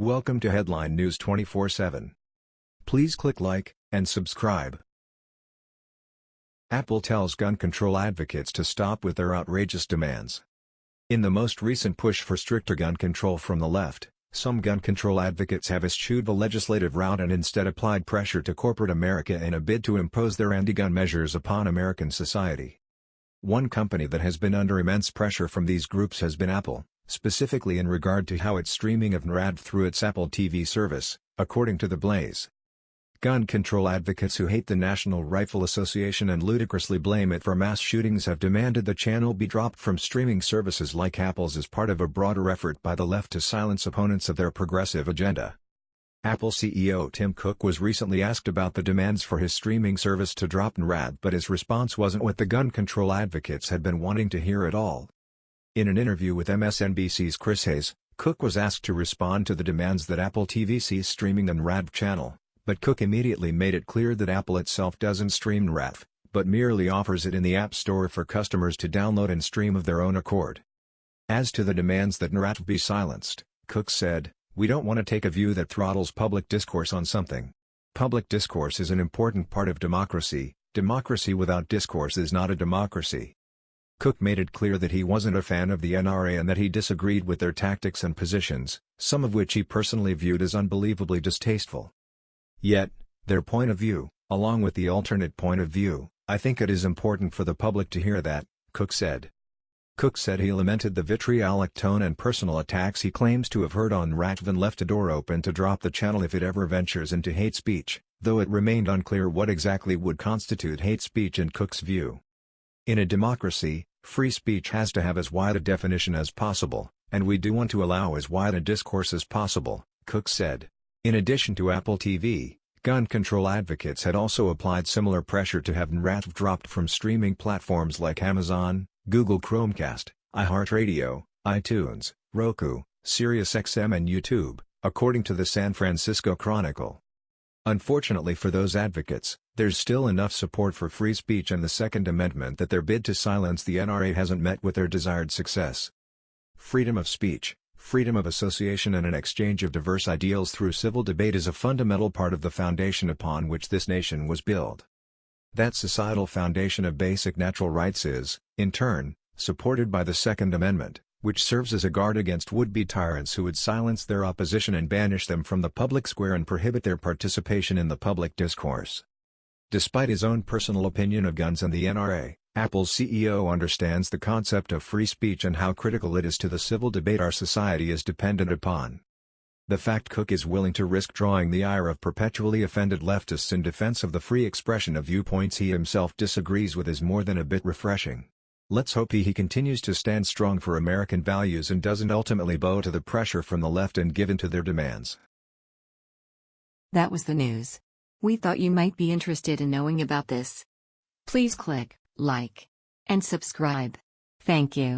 Welcome to Headline News 24/7. Please click like and subscribe. Apple tells gun control advocates to stop with their outrageous demands. In the most recent push for stricter gun control from the left, some gun control advocates have eschewed the legislative route and instead applied pressure to corporate America in a bid to impose their anti-gun measures upon American society. One company that has been under immense pressure from these groups has been Apple specifically in regard to how it's streaming of NRATV through its Apple TV service, according to The Blaze. Gun control advocates who hate the National Rifle Association and ludicrously blame it for mass shootings have demanded the channel be dropped from streaming services like Apple's as part of a broader effort by the left to silence opponents of their progressive agenda. Apple CEO Tim Cook was recently asked about the demands for his streaming service to drop NRATV but his response wasn't what the gun control advocates had been wanting to hear at all. In an interview with MSNBC's Chris Hayes, Cook was asked to respond to the demands that Apple TV cease streaming the NRATV channel, but Cook immediately made it clear that Apple itself doesn't stream NRATV, but merely offers it in the App Store for customers to download and stream of their own accord. As to the demands that NRATV be silenced, Cook said, We don't want to take a view that throttles public discourse on something. Public discourse is an important part of democracy, democracy without discourse is not a democracy. Cook made it clear that he wasn't a fan of the NRA and that he disagreed with their tactics and positions, some of which he personally viewed as unbelievably distasteful. Yet, their point of view, along with the alternate point of view, I think it is important for the public to hear that, Cook said. Cook said he lamented the vitriolic tone and personal attacks he claims to have heard on NRATV and left a door open to drop the channel if it ever ventures into hate speech, though it remained unclear what exactly would constitute hate speech in Cook's view. In a democracy, free speech has to have as wide a definition as possible, and we do want to allow as wide a discourse as possible, Cook said. In addition to Apple TV, gun control advocates had also applied similar pressure to have NRATV dropped from streaming platforms like Amazon, Google Chromecast, iHeartRadio, iTunes, Roku, SiriusXM and YouTube, according to the San Francisco Chronicle. Unfortunately for those advocates, there's still enough support for free speech and the Second Amendment that their bid to silence the NRA hasn't met with their desired success. Freedom of speech, freedom of association and an exchange of diverse ideals through civil debate is a fundamental part of the foundation upon which this nation was built. That societal foundation of basic natural rights is, in turn, supported by the Second Amendment which serves as a guard against would-be tyrants who would silence their opposition and banish them from the public square and prohibit their participation in the public discourse. Despite his own personal opinion of guns and the NRA, Apple's CEO understands the concept of free speech and how critical it is to the civil debate our society is dependent upon. The fact Cook is willing to risk drawing the ire of perpetually offended leftists in defense of the free expression of viewpoints he himself disagrees with is more than a bit refreshing. Let's hope he he continues to stand strong for American values and doesn't ultimately bow to the pressure from the left and give in to their demands. That was the news. We thought you might be interested in knowing about this. Please click like and subscribe. Thank you.